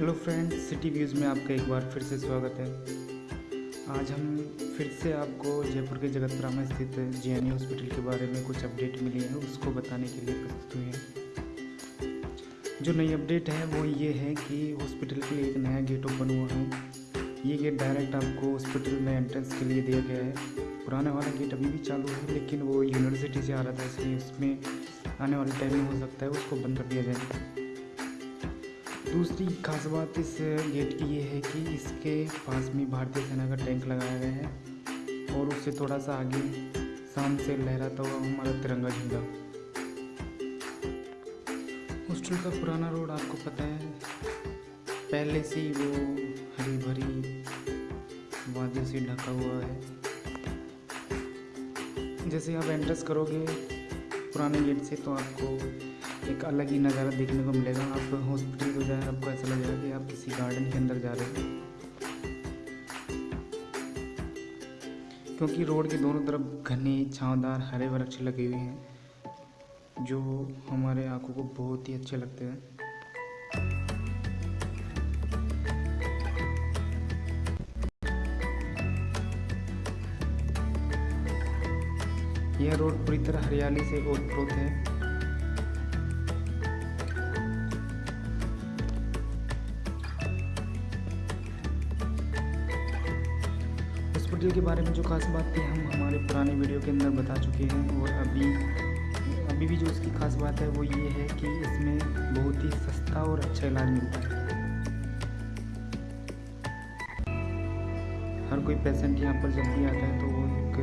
Hello friends, city views में आपका एक बार फिर से स्वागत है। आज हम फिर से आपको जयपुर के जगतपुरा में स्थित जे हॉस्पिटल के बारे में कुछ अपडेट मिली है, उसको बताने के लिए प्रस्तुत हुए हैं। जो नई अपडेट है, वो ये है कि हॉस्पिटल के लिए एक नया गेट ओपन हुआ है। ये गेट डायरेक्ट आपको हॉस्पिटल में एंट्रेंस के लिए दिया गया है। पुराने वाला गेट अभी भी चालू है, लेकिन वो यूनिवर्सिटी से आ रहा था, इसलिए उसमें आने वाले टाइम हो सकता है उसको बंद कर दिया जाए। दूसरी खास बात इस गेट की ये है कि इसके पास में भारतीय सेना का टैंक लगाया गया है और उससे थोड़ा सा आगे शाम से लहराता हुआ हमारा तिरंगा झंडा हॉस्टल का पुराना रोड आपको पता है। पहले से ही वो हरी भरी वादियों से ढका हुआ है। जैसे आप एंट्रेंस करोगे पुराने गेट से तो आपको एक अलग ही नज़ारा देखने को मिलेगा। आप हॉस्पिटल को जाए, आपको ऐसा लगेगा कि आप किसी गार्डन के अंदर जा रहे हैं। क्योंकि रोड के दोनों तरफ़ घने, छावदार, हरे वृक्ष लगे हुए हैं, जो हमारे आँखों को बहुत ही अच्छे लगते हैं। यह रोड पूरी तरह हरियाली से ओतप्रोत है। हॉस्पिटल के बारे में जो खास बात थी, हम हमारे पुराने वीडियो के अंदर बता चुके हैं। और अभी अभी भी जो इसकी खास बात है, वो ये है कि इसमें बहुत ही सस्ता और अच्छा इलाज मिलता है। हर कोई पेशेंट यहाँ पर भी आता है तो वो एक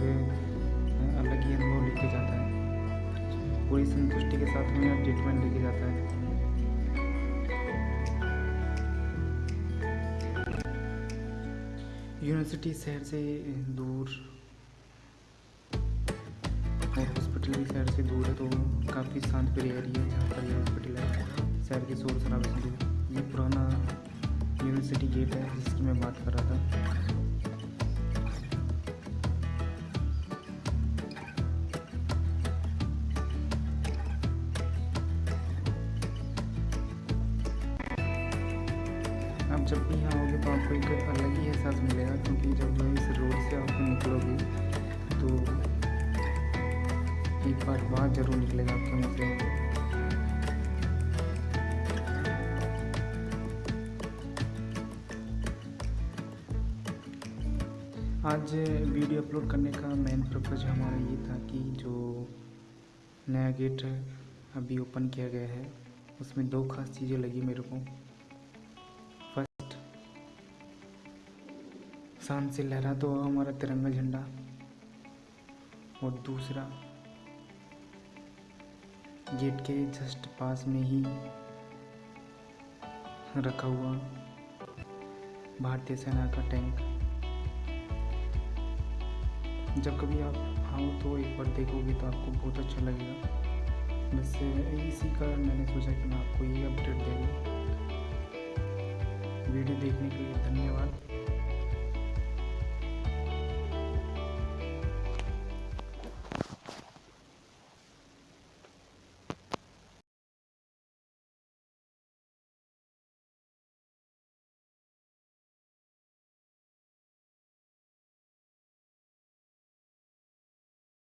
अलग ही अनुभव लेके जाता है। पूरी संतुष्टि के साथ में ट्रीटमेंट लेके जाता है। यूनिवर्सिटी शहर से दूर और हॉस्पिटल भी शहर से दूर है तो काफ़ी शांत प्रिय एरिया है, जहाँ पर ये हॉस्पिटल है, शहर के शोर शराबे से ये पुराना यूनिवर्सिटी गेट है, जिसकी मैं बात कर रहा था। जब भी यहाँ आओगे तो आपको एक अलग ही बार बात ज़रूर निकलेगा आपके मुँह से। आज वीडियो अपलोड करने का मेन पर्पज़ हमारा ये था कि जो नया गेट अभी ओपन किया गया है, उसमें दो खास चीज़ें लगी मेरे को। शान से लहरा तो हमारा तिरंगा झंडा। और दूसरा गेट के जस्ट पास में ही रखा हुआ भारतीय सेना का टैंक। जब कभी आप आओ तो एक बार देखोगे तो आपको बहुत अच्छा लगेगा। बस, इसी कारण मैंने सोचा कि मैं आपको ये अपडेट दे दूँ। वीडियो देखने के लिए धन्यवाद।